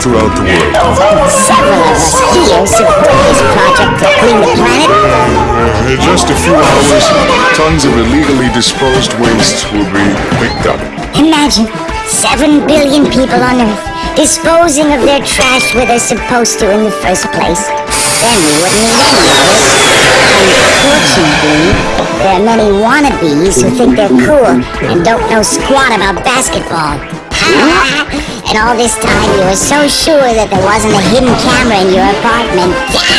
throughout the world. Several this project to clean the planet. In just a few hours, tons of illegally disposed waste will be picked up. Imagine seven billion people on Earth disposing of their trash where they're supposed to in the first place. Then we wouldn't need any of it. Unfortunately, there are many wannabes who think they're cool and don't know squat about basketball. and all this time you were so sure that there wasn't a hidden camera in your apartment.